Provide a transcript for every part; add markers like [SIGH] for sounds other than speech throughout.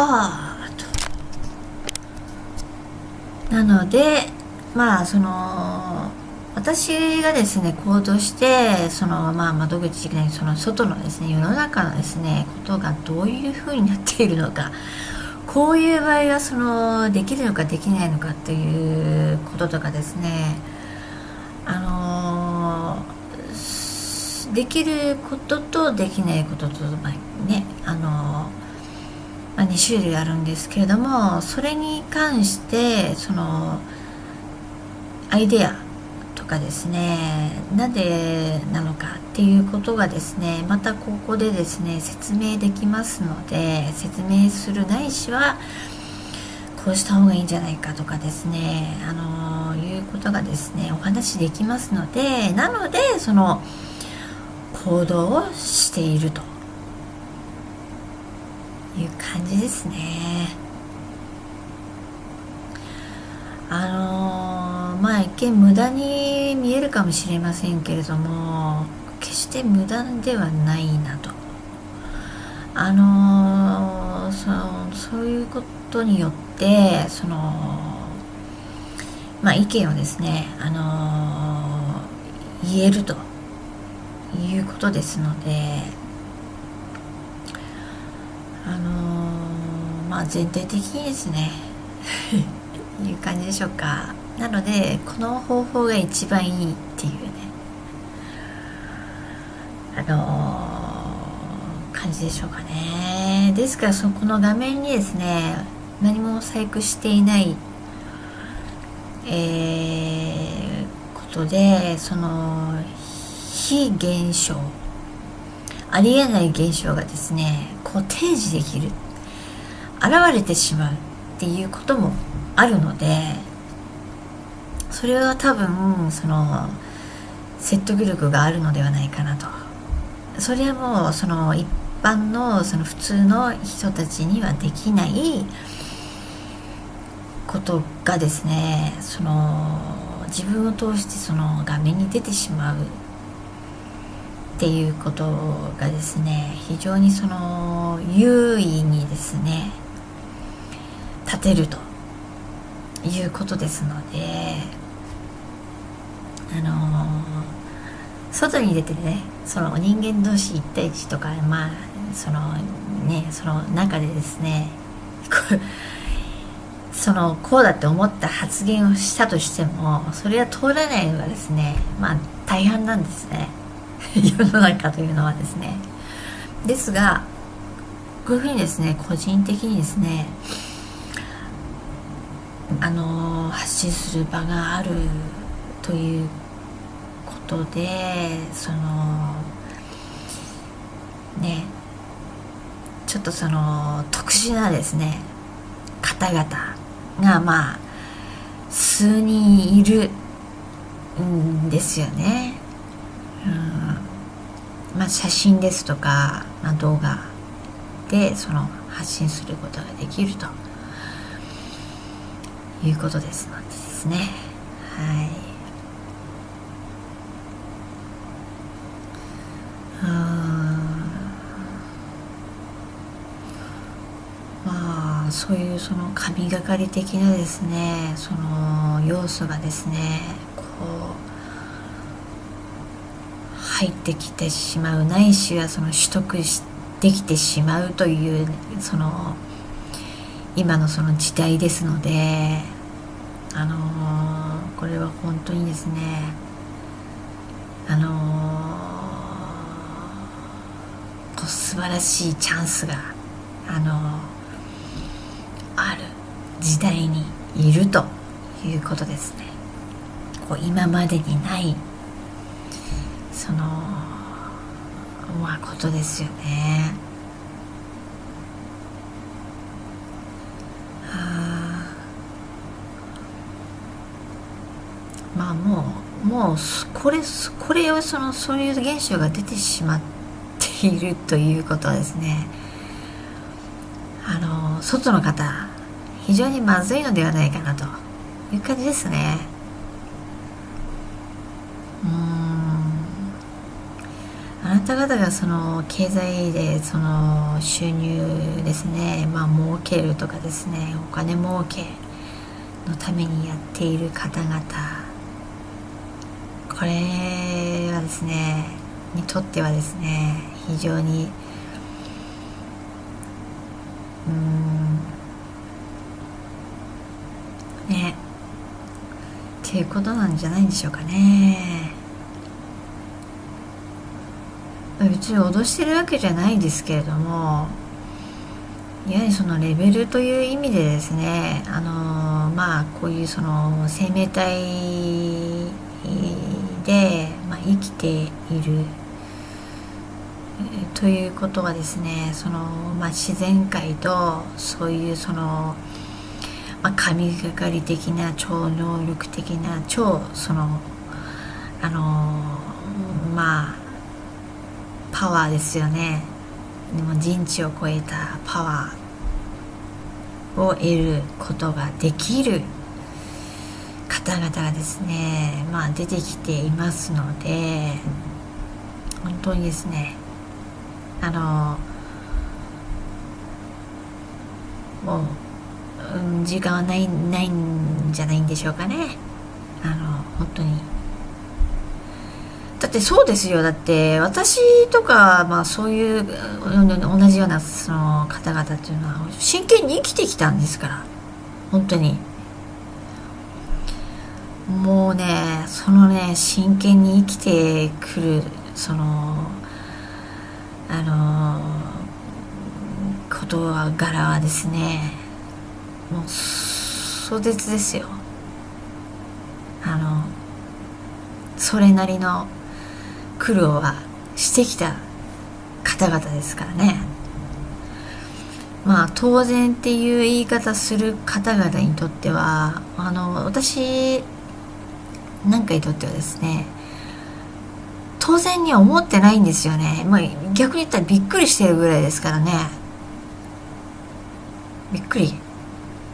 はあと。なのでまあその私がですね行動してそのまあ窓口的なその外のですね世の中のですねことがどういうふうになっているのかこういう場合はそのできるのかできないのかということとかですねあのできることとできないことと、ねあの、2種類あるんですけれどもそれに関してそのアイデアとかですねなんでなのかっていうことがですねまたここでですね説明できますので説明するないしはこうした方がいいんじゃないかとかですねあのいうことがですねお話できますのでなのでその行動をしていると。いう感じですね。あのまあ一見無駄に見えるかもしれませんけれども決して無駄ではないなと。あのそのそういうことによってそのまあ意見をですねあの言えるということですのであのまあ全体的にですね。[LAUGHS] いう感じでしょうか。なのでこの方法が一番いいっていうね。あのー、感じでしょうかね。ですからそこの画面にですね何も細工していないえー、ことでその非現象ありえない現象がですねこう提示できる。現れてしまうっていうこともあるのでそれは多分その説得力があるのではないかなと。それはもうその一般のその普通の人たちにはできないことがですねその自分を通してその画面に出てしまうっていうことがですね非常にその優位にですね立てるということですのであの外に出てねその人間同士1対1とかまあそのねその中でですねそのこうだって思った発言をしたとしてもそれは通らないのがですねまあ大半なんですね。[LAUGHS] 世の中というのはですねですがこういうふうにですね個人的にですねあの発信する場があるということでそのねちょっとその特殊なですね方々がまあ数人いるんですよね。うんまあ、写真ですとか、まあ、動画でその発信することができると。いうことです。のでですね。はい。まあそういうその神がかり的なですねその要素がですねこう入ってきてしまうないしはその取得できてしまうというその今のその時代ですのであのー、これは本当にですねあのー、こう素晴らしいチャンスがあのー、ある時代にいるということですね。こう今までにないそのまあことですよね。まあもうもうこれこれをそのそういう現象が出てしまっているということはですね。あの外の方非常にまずいのではないかなという感じですね。うん。た方がその経済でその収入ですねまあ儲けるとかですねお金儲けのためにやっている方々これはですねにとってはですね非常にうんねっていうことなんじゃないんでしょうかね。別に脅してるわけじゃないですけれどもやはりそのレベルという意味でですねあのまあこういうその生命体で、まあ、生きているということはですねその、まあ、自然界とそういうその、まあ、神がかり的な超能力的な超そのあのまあパワーですよね。でも人知を超えたパワーを得ることができる方々がですねまあ出てきていますので本当にですねあのもう、うん、時間はないないんじゃないんでしょうかね。あの本当に。だってそうですよ。だって私とか、まあ、そういう同じようなその方々っていうのは真剣に生きてきたんですから。本当に。もうねそのね真剣に生きてくるそのあの事柄はですね。もう壮絶ですよ。あのそれなりの苦労はしてきた方々ですからね。まあ当然っていう言い方する方々にとってはあの私なんかにとってはですね当然には思ってないんですよね、まあ、逆に言ったらびっくりしてるぐらいですからね。びっくり。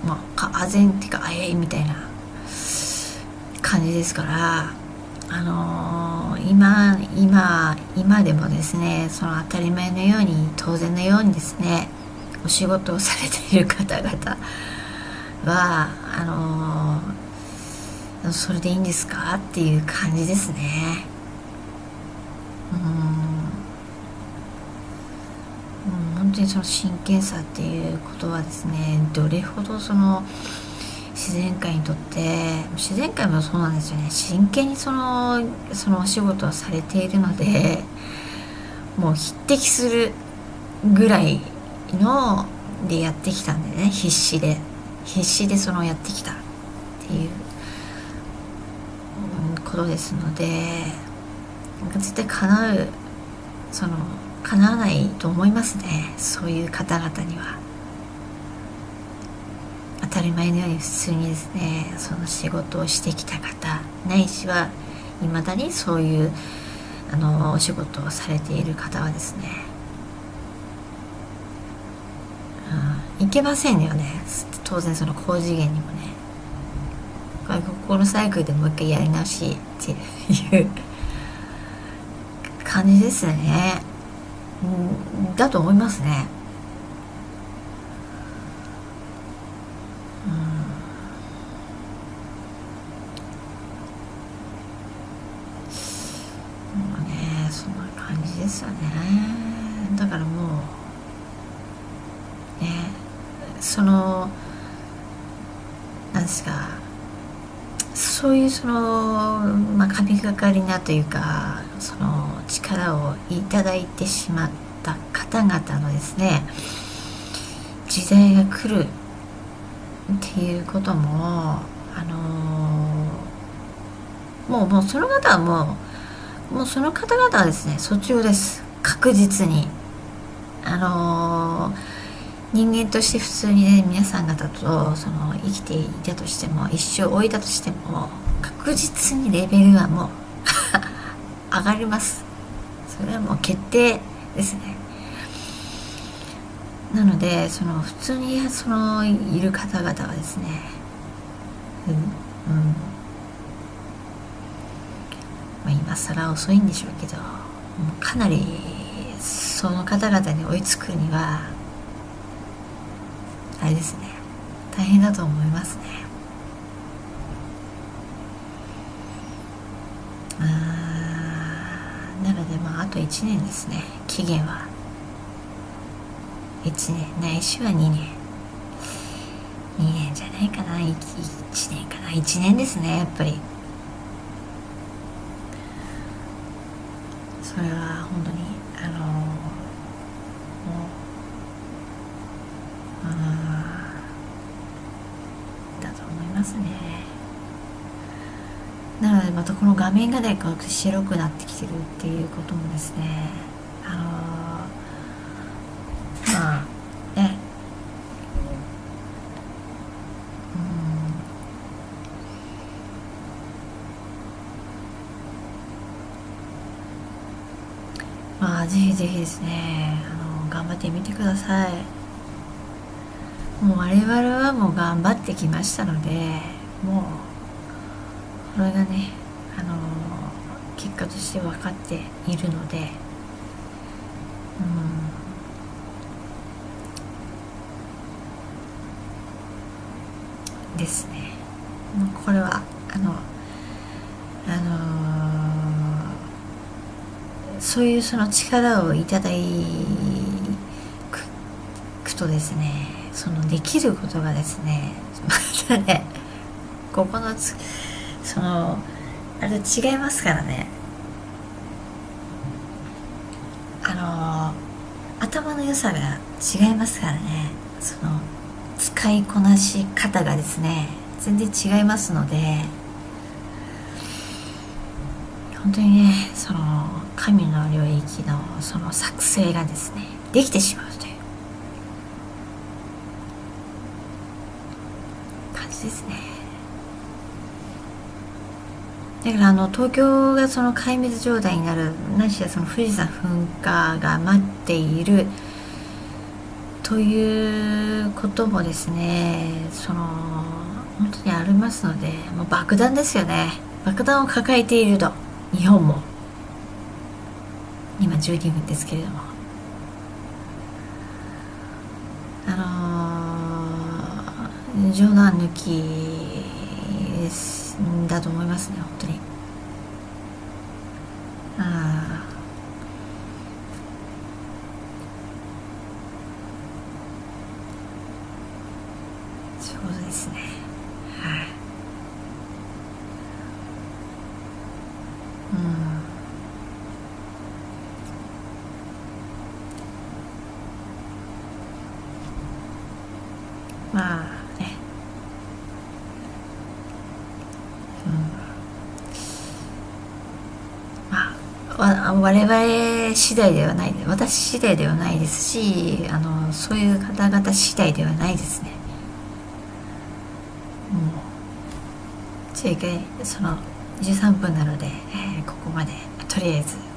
まああぜんっていうかあえいみたいな感じですから。あのー、今今今でもですねその当たり前のように当然のようにですねお仕事をされている方々はあのー、それでいいんですか？っていう感じですね。うん。本当にその真剣さっていうことはですねどれほどその自然界にとって自然界もそうなんですよね。真剣にそのそのお仕事をされているのでもう匹敵するぐらいのでやってきたんでね。必死で。必死でそのやってきた。っていうことですので絶対叶うその叶わないと思いますね。そういう方々には。当たり前のように普通にですねその仕事をしてきた方ないしはいまだにそういうあのお仕事をされている方はですね、うん、いけませんよね。当然その高次元にもね。ここのサイクルでもう一回やり直しっていう感じですね、うん、だと思いますね。ですよね。だからもうねそのなんですかそういうその、まあ、神がかりなというかその力をいただいてしまった方々のですね時代が来るっていうこともあのもうもうその方はもうもうその方々はですね訴中です。確実に。あのー、人間として普通にね皆さん方とその生きていたとしても一生置いたとしても確実にレベルはもう [LAUGHS] 上がります。それはもう決定ですね。なのでその普通にそのいる方々はですねうん、うん。まあ、今更遅いんでしょうけどかなりその方々に追いつくにはあれですね。大変だと思いますね。あなのでまああと1年ですね。期限は。1年。ないしは2年。2年じゃないかな。1, 1年かな。1年ですねやっぱり。それは本当にあのもうだと思いますね。なのでまたこの画面がね白くなってきてるっていうこともですねあのまあねまあぜひぜひですねあの頑張ってみてください。もう我々はもう頑張ってきましたのでもうこれがねあの結果として分かっているのでうん。ですね。もうこれはあのあのそういうその力をいただくとですねそのできることがですねまたねここのつそのあれ違いますからね。あの頭の良さが違いますからね。その使いこなし方がですね全然違いますので本当にねその神の領域のその作成がですねできてしまうという。感じですね。だからあの東京がその壊滅状態になるないしはその富士山噴火が待っている。ということもですねその本当にありますのでもう爆弾ですよね。爆弾を抱えていると日本も。今12分ですけれども。あのー、冗談抜きだと思いますね本当に。ああそうですねはい、うんまあね。うん。まあ我々次第ではない私次第ではないですしあのそういう方々次第ではないですね。もうじゃあ一回その13分なので、えー、ここまで。とりあえず。